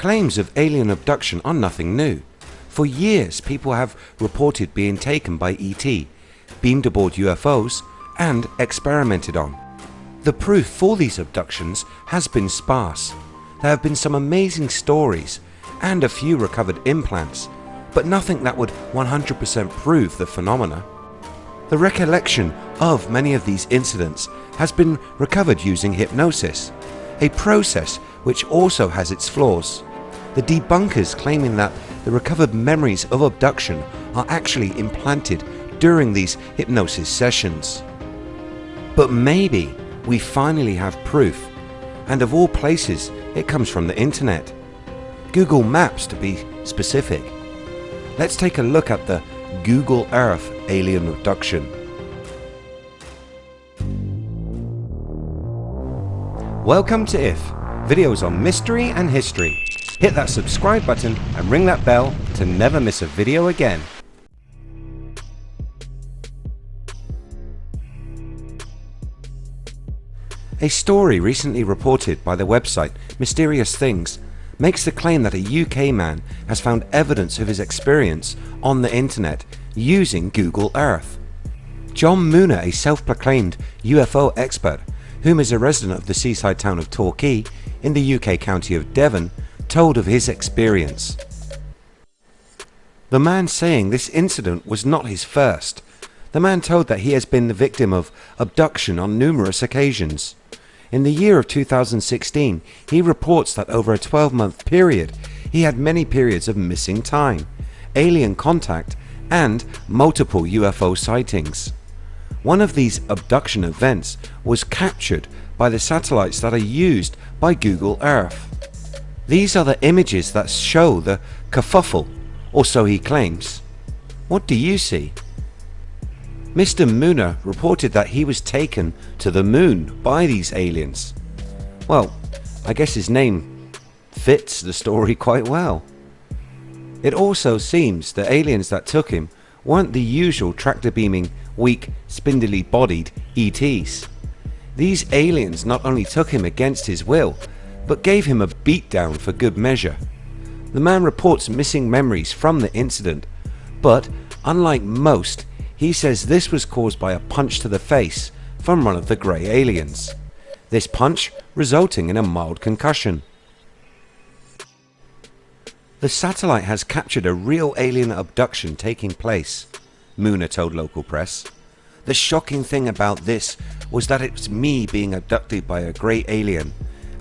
Claims of alien abduction are nothing new. For years people have reported being taken by ET, beamed aboard UFOs and experimented on. The proof for these abductions has been sparse. There have been some amazing stories and a few recovered implants but nothing that would 100% prove the phenomena. The recollection of many of these incidents has been recovered using hypnosis, a process which also has its flaws. The debunkers claiming that the recovered memories of abduction are actually implanted during these hypnosis sessions. But maybe we finally have proof and of all places it comes from the internet. Google Maps to be specific. Let's take a look at the Google Earth alien abduction. Welcome to IF, videos on mystery and history. Hit that subscribe button and ring that bell to never miss a video again. A story recently reported by the website Mysterious Things makes the claim that a UK man has found evidence of his experience on the internet using Google Earth. John Mooner, a self-proclaimed UFO expert whom is a resident of the seaside town of Torquay in the UK county of Devon, told of his experience. The man saying this incident was not his first. The man told that he has been the victim of abduction on numerous occasions. In the year of 2016 he reports that over a 12 month period he had many periods of missing time, alien contact and multiple UFO sightings. One of these abduction events was captured by the satellites that are used by Google Earth. These are the images that show the kerfuffle or so he claims. What do you see? Mr Mooner reported that he was taken to the moon by these aliens. Well I guess his name fits the story quite well. It also seems the aliens that took him weren't the usual tractor beaming weak spindly bodied ETs. These aliens not only took him against his will but gave him a beatdown for good measure. The man reports missing memories from the incident but unlike most he says this was caused by a punch to the face from one of the grey aliens. This punch resulting in a mild concussion. The satellite has captured a real alien abduction taking place, Mooner told local press. The shocking thing about this was that it's me being abducted by a grey alien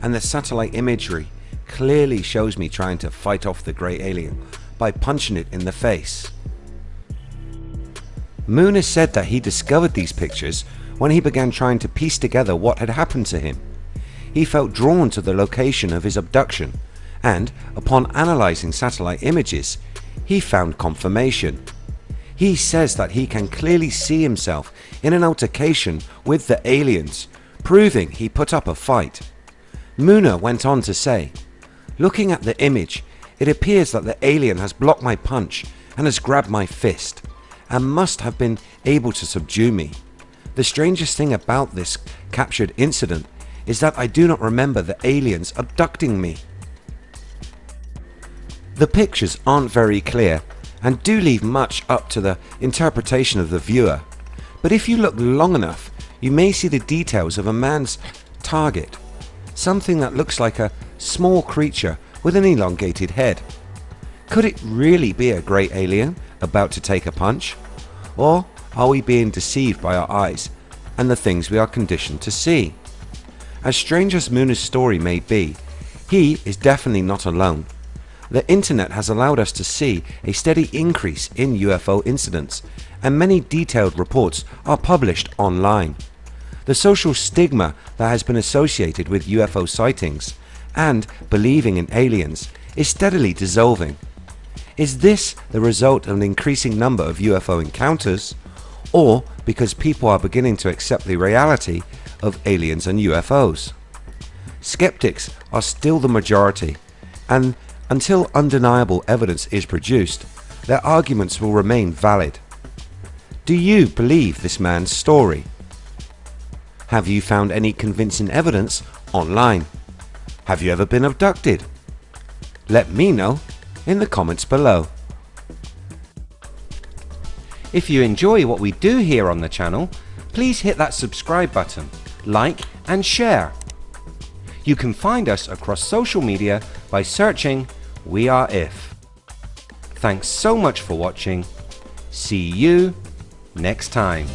and the satellite imagery clearly shows me trying to fight off the grey alien by punching it in the face. Mooner said that he discovered these pictures when he began trying to piece together what had happened to him. He felt drawn to the location of his abduction and upon analysing satellite images he found confirmation. He says that he can clearly see himself in an altercation with the aliens proving he put up a fight. Mooner went on to say looking at the image it appears that the alien has blocked my punch and has grabbed my fist and must have been able to subdue me. The strangest thing about this captured incident is that I do not remember the aliens abducting me. The pictures aren't very clear and do leave much up to the interpretation of the viewer but if you look long enough you may see the details of a man's target, something that looks like a small creature with an elongated head. Could it really be a grey alien about to take a punch? Or are we being deceived by our eyes and the things we are conditioned to see? As strange as Mooner's story may be, he is definitely not alone. The internet has allowed us to see a steady increase in UFO incidents and many detailed reports are published online. The social stigma that has been associated with UFO sightings and believing in aliens is steadily dissolving is this the result of an increasing number of UFO encounters or because people are beginning to accept the reality of aliens and UFOs? Skeptics are still the majority and until undeniable evidence is produced their arguments will remain valid. Do you believe this man's story? Have you found any convincing evidence online? Have you ever been abducted? Let me know in the comments below. If you enjoy what we do here on the channel, please hit that subscribe button, like and share. You can find us across social media by searching We Are If. Thanks so much for watching. See you next time.